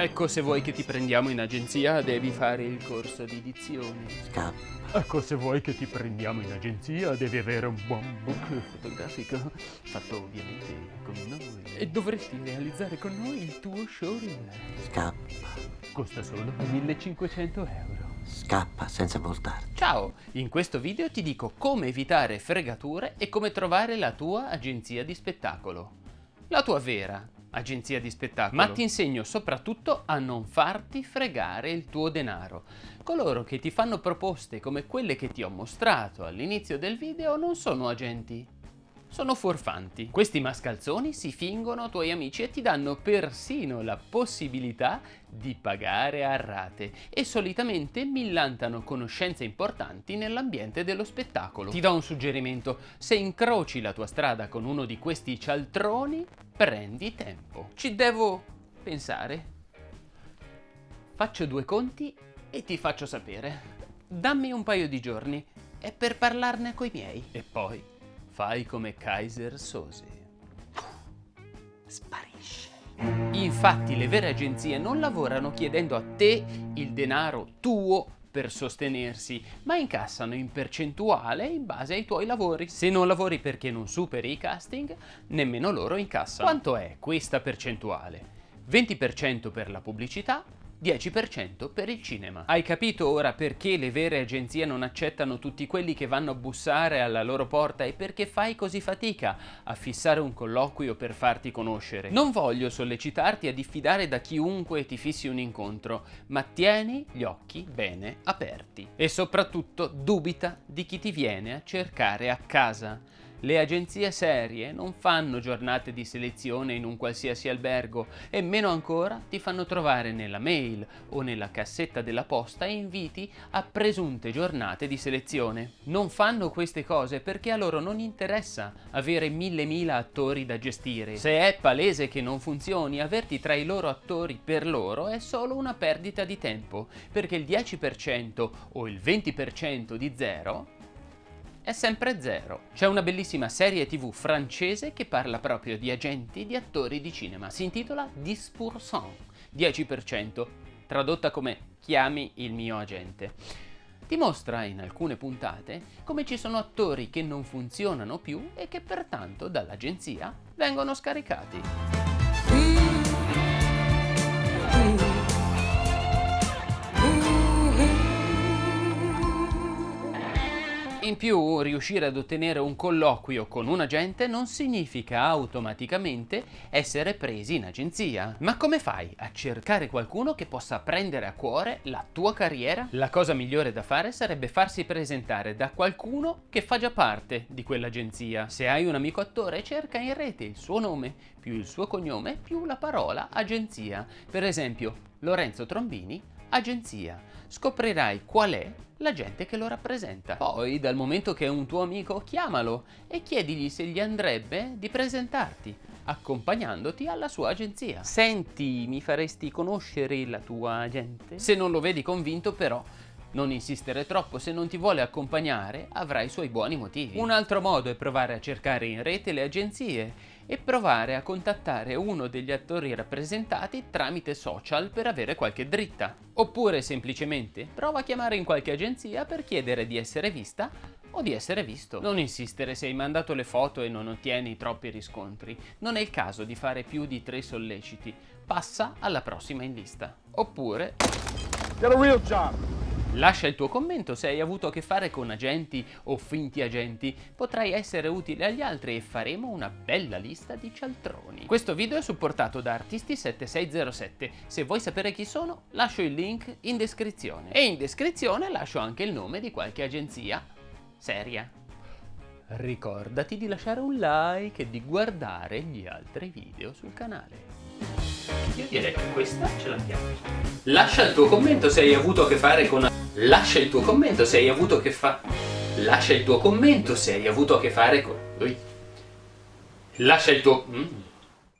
Ecco, se vuoi che ti prendiamo in agenzia, devi fare il corso di dizione. Scappa. Ecco, se vuoi che ti prendiamo in agenzia, devi avere un buon book fotografico, fatto ovviamente con noi. E dovresti realizzare con noi il tuo showreel. Scappa. Costa solo 1500 euro. Scappa senza voltarti. Ciao! In questo video ti dico come evitare fregature e come trovare la tua agenzia di spettacolo. La tua vera agenzia di spettacolo. Ma ti insegno soprattutto a non farti fregare il tuo denaro. Coloro che ti fanno proposte come quelle che ti ho mostrato all'inizio del video non sono agenti, sono furfanti. Questi mascalzoni si fingono tuoi amici e ti danno persino la possibilità di pagare a rate e solitamente millantano conoscenze importanti nell'ambiente dello spettacolo. Ti do un suggerimento, se incroci la tua strada con uno di questi cialtroni, prendi tempo. Ci devo pensare. Faccio due conti e ti faccio sapere. Dammi un paio di giorni e per parlarne coi miei. E poi fai come Kaiser Sose. Sparisce. Infatti le vere agenzie non lavorano chiedendo a te il denaro tuo per sostenersi, ma incassano in percentuale in base ai tuoi lavori. Se non lavori perché non superi i casting, nemmeno loro incassano. Quanto è questa percentuale? 20% per la pubblicità, 10% per il cinema. Hai capito ora perché le vere agenzie non accettano tutti quelli che vanno a bussare alla loro porta e perché fai così fatica a fissare un colloquio per farti conoscere? Non voglio sollecitarti a diffidare da chiunque ti fissi un incontro, ma tieni gli occhi bene aperti. E soprattutto dubita di chi ti viene a cercare a casa. Le agenzie serie non fanno giornate di selezione in un qualsiasi albergo e meno ancora ti fanno trovare nella mail o nella cassetta della posta inviti a presunte giornate di selezione. Non fanno queste cose perché a loro non interessa avere mille mila attori da gestire. Se è palese che non funzioni, averti tra i loro attori per loro è solo una perdita di tempo, perché il 10% o il 20% di zero è sempre zero. C'è una bellissima serie tv francese che parla proprio di agenti di attori di cinema. Si intitola 10%, 10%, tradotta come chiami il mio agente. Ti mostra in alcune puntate come ci sono attori che non funzionano più e che pertanto dall'agenzia vengono scaricati. In più, riuscire ad ottenere un colloquio con un agente non significa automaticamente essere presi in agenzia. Ma come fai a cercare qualcuno che possa prendere a cuore la tua carriera? La cosa migliore da fare sarebbe farsi presentare da qualcuno che fa già parte di quell'agenzia. Se hai un amico attore, cerca in rete il suo nome, più il suo cognome, più la parola agenzia. Per esempio, Lorenzo Trombini, agenzia. Scoprirai qual è la gente che lo rappresenta. Poi, dal momento che è un tuo amico, chiamalo e chiedigli se gli andrebbe di presentarti, accompagnandoti alla sua agenzia. Senti, mi faresti conoscere la tua agente? Se non lo vedi convinto, però, non insistere troppo, se non ti vuole accompagnare avrai i suoi buoni motivi. Un altro modo è provare a cercare in rete le agenzie e provare a contattare uno degli attori rappresentati tramite social per avere qualche dritta. Oppure semplicemente prova a chiamare in qualche agenzia per chiedere di essere vista o di essere visto. Non insistere se hai mandato le foto e non ottieni troppi riscontri. Non è il caso di fare più di tre solleciti. Passa alla prossima in lista. Oppure... Get a real job! Lascia il tuo commento se hai avuto a che fare con agenti o finti agenti, potrai essere utile agli altri e faremo una bella lista di cialtroni. Questo video è supportato da Artisti7607, se vuoi sapere chi sono lascio il link in descrizione. E in descrizione lascio anche il nome di qualche agenzia seria. Ricordati di lasciare un like e di guardare gli altri video sul canale. Io direi che questa ce l'abbiamo. Lascia il tuo commento se hai avuto a che fare con... Lascia il tuo commento se hai avuto a che fare... Lascia il tuo commento se hai avuto a che fare con... Lascia il tuo... Mm.